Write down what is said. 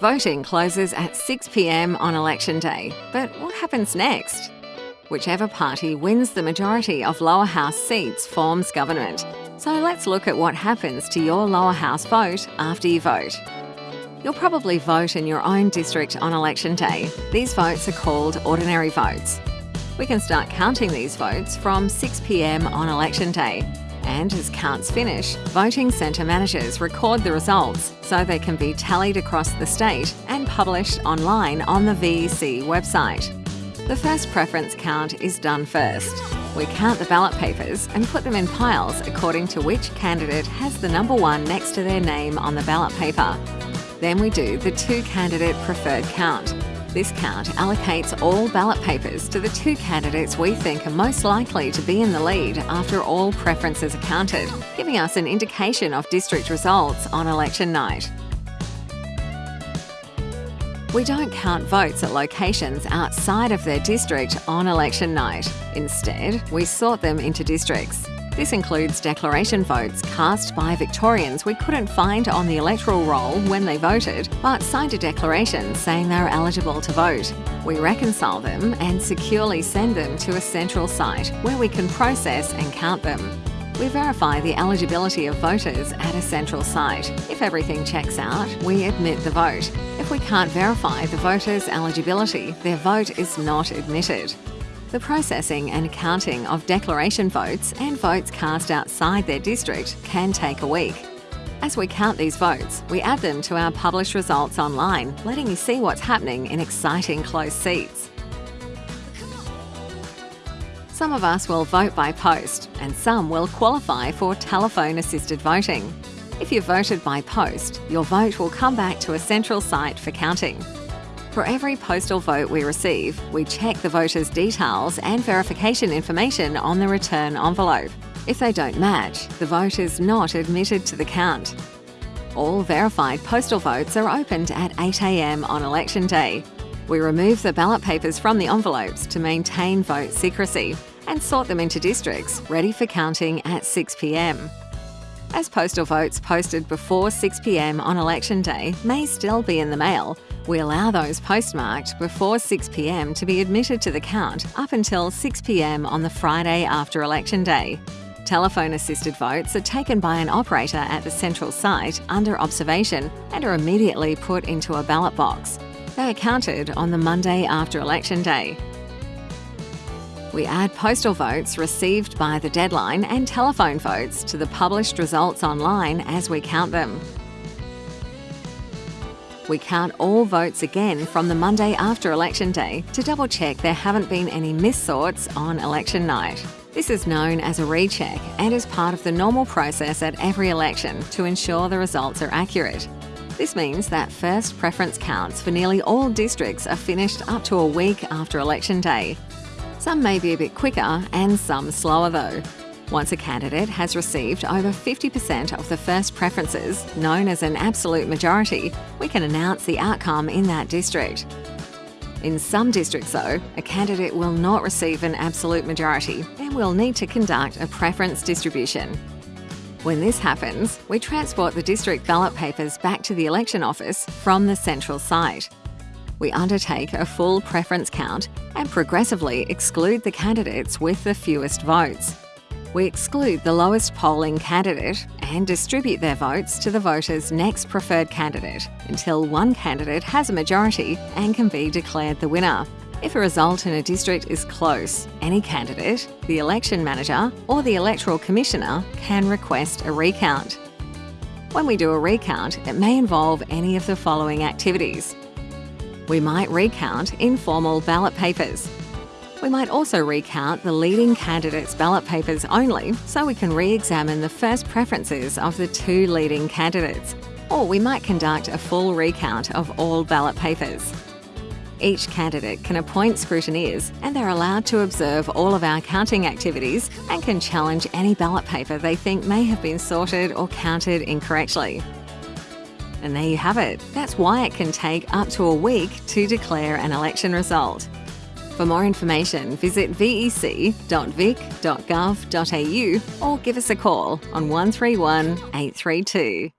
Voting closes at 6pm on election day, but what happens next? Whichever party wins the majority of lower house seats forms government. So let's look at what happens to your lower house vote after you vote. You'll probably vote in your own district on election day. These votes are called ordinary votes. We can start counting these votes from 6pm on election day and as counts finish, voting centre managers record the results so they can be tallied across the state and published online on the VEC website. The first preference count is done first. We count the ballot papers and put them in piles according to which candidate has the number one next to their name on the ballot paper. Then we do the two candidate preferred count, this count allocates all ballot papers to the two candidates we think are most likely to be in the lead after all preferences are counted, giving us an indication of district results on election night. We don't count votes at locations outside of their district on election night. Instead, we sort them into districts. This includes declaration votes cast by Victorians we couldn't find on the electoral roll when they voted, but signed a declaration saying they are eligible to vote. We reconcile them and securely send them to a central site where we can process and count them. We verify the eligibility of voters at a central site. If everything checks out, we admit the vote. If we can't verify the voter's eligibility, their vote is not admitted. The processing and counting of declaration votes and votes cast outside their district can take a week. As we count these votes, we add them to our published results online, letting you see what's happening in exciting close seats. Some of us will vote by post, and some will qualify for telephone assisted voting. If you voted by post, your vote will come back to a central site for counting. For every postal vote we receive, we check the voter's details and verification information on the return envelope. If they don't match, the vote is not admitted to the count. All verified postal votes are opened at 8am on election day. We remove the ballot papers from the envelopes to maintain vote secrecy and sort them into districts ready for counting at 6pm. As postal votes posted before 6pm on election day may still be in the mail, we allow those postmarked before 6pm to be admitted to the count up until 6pm on the Friday after election day. Telephone assisted votes are taken by an operator at the central site under observation and are immediately put into a ballot box. They are counted on the Monday after election day. We add postal votes received by the deadline and telephone votes to the published results online as we count them. We count all votes again from the Monday after election day to double check there haven't been any missorts on election night. This is known as a recheck and is part of the normal process at every election to ensure the results are accurate. This means that first preference counts for nearly all districts are finished up to a week after election day, some may be a bit quicker and some slower though. Once a candidate has received over 50% of the first preferences, known as an absolute majority, we can announce the outcome in that district. In some districts though, a candidate will not receive an absolute majority and will need to conduct a preference distribution. When this happens, we transport the district ballot papers back to the election office from the central site we undertake a full preference count and progressively exclude the candidates with the fewest votes. We exclude the lowest polling candidate and distribute their votes to the voter's next preferred candidate until one candidate has a majority and can be declared the winner. If a result in a district is close, any candidate, the election manager or the electoral commissioner can request a recount. When we do a recount, it may involve any of the following activities we might recount informal ballot papers. We might also recount the leading candidates' ballot papers only so we can re-examine the first preferences of the two leading candidates. Or we might conduct a full recount of all ballot papers. Each candidate can appoint scrutineers and they're allowed to observe all of our counting activities and can challenge any ballot paper they think may have been sorted or counted incorrectly. And there you have it. That's why it can take up to a week to declare an election result. For more information, visit vec.vic.gov.au or give us a call on 131 832.